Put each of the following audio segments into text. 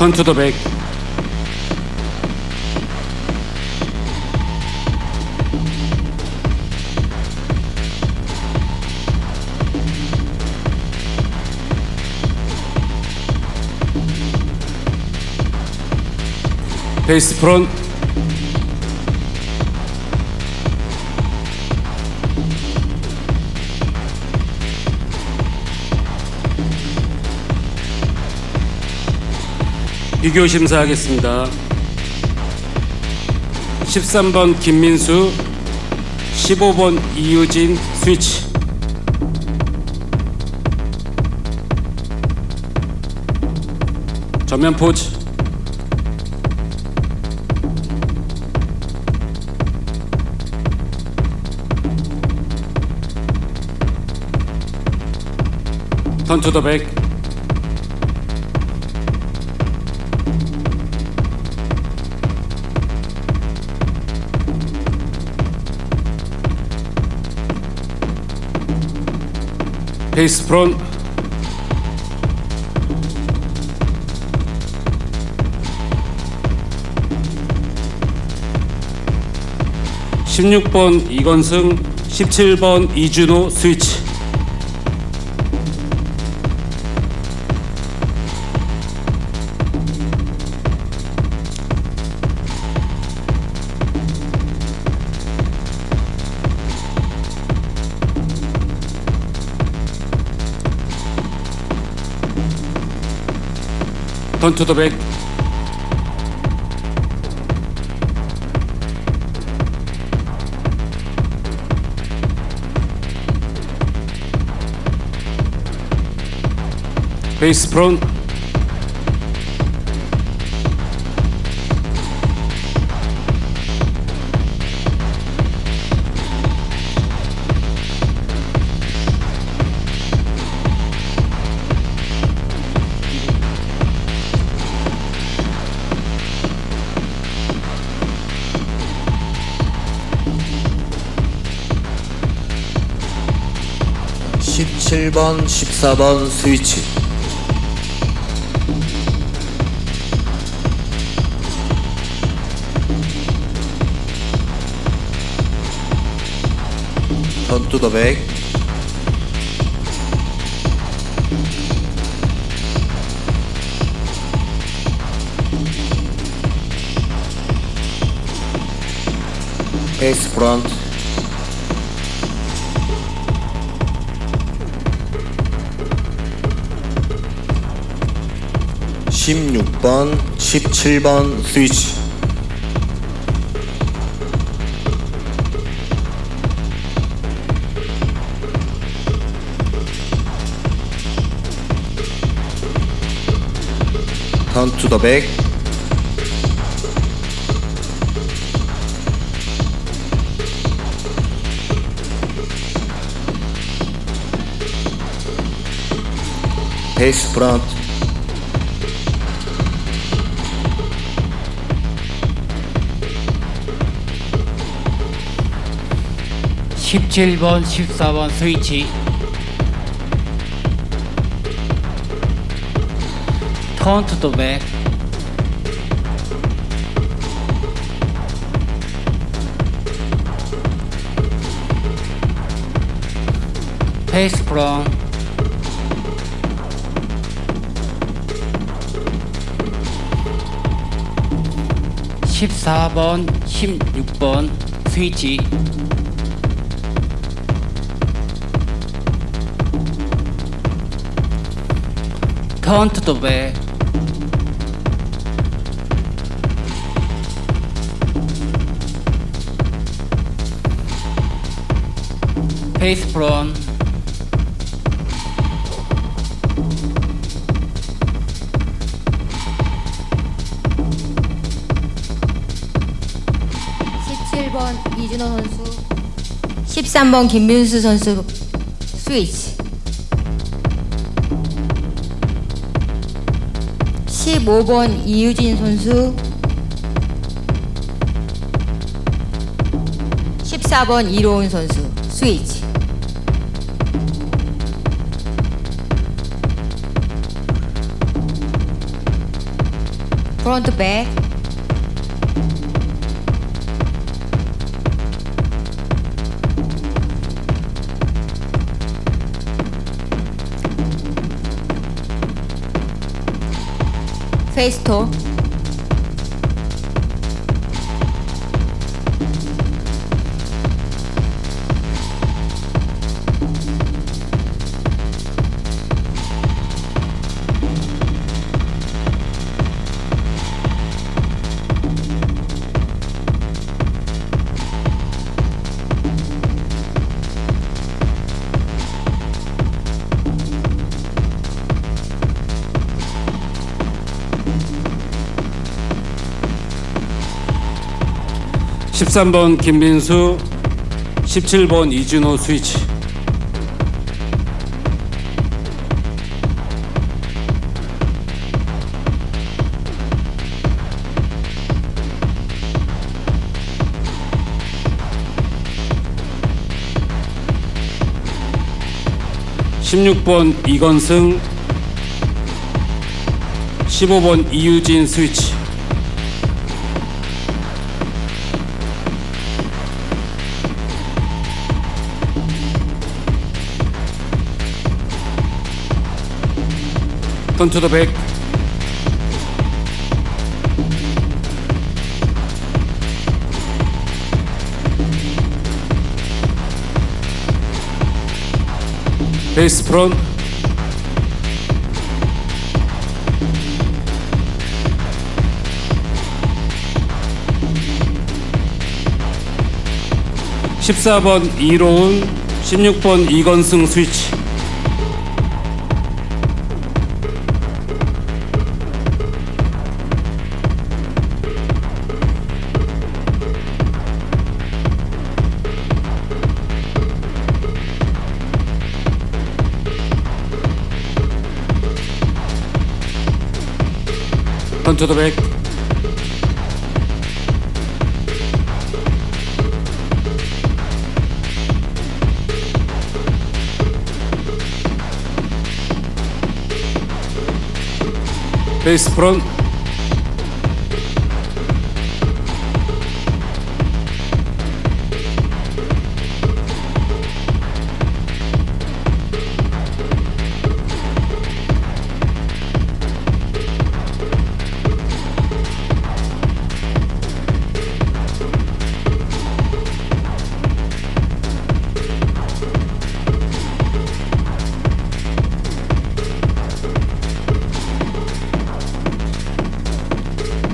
턴 투 더 백. 페이스 프론 비교 심사하겠습니다. 13번 김민수, 15번 이유진 스위치. 전면 포즈. 턴 투더 백. 페이스 프론. (16번) 이건승 (17번) 이준호 스위치 Return to the back. Face front. 17번, 14번 스위치. 전투더백 베이스 프론트 16번, 17번 스위치. 턴 투 더 백. 베이스 프론트 십칠 번 십사 번 스위치. 턴 투 더 백 페이스 프롬 십사 번 십육 번 스위치 백 페이스 프론 십칠 번 이준호 선수 13번 김민수 선수 스위치 15번 이유진 선수. 14번 이로운 선수 스위치. 프론트 백 gesto 13번 김민수 17번 이준호 스위치. 16번 이건승 15번 이유진 스위치. 턴투 더 백. 베이스 프론. 십사 번 이로운, 십육 번 이건승 스위치. 턴투더 백. 베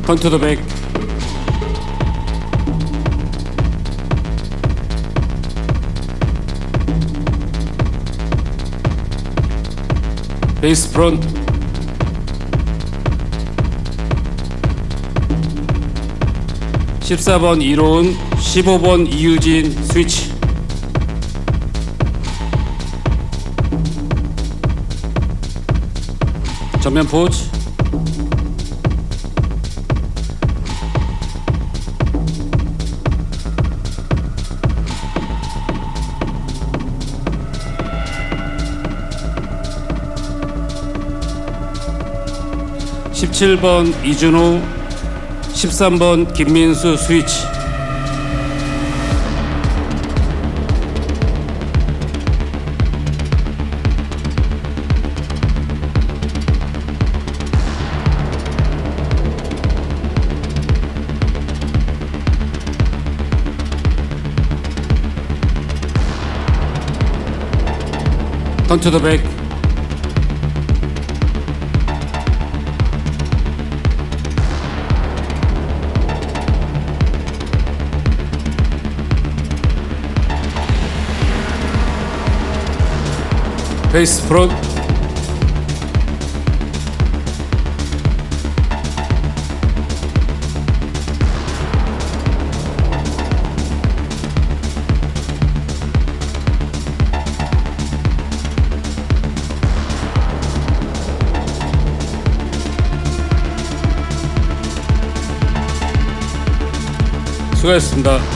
이스 프론. 턴투더 백. 베이스 프론. 십사 번 이로운, 십오 번 이유진 스위치. 전면 포즈. 십칠 번 이준호, 십삼 번 김민수 스위치. 턴투더 백. 베이스 프론. 수고하셨습니다.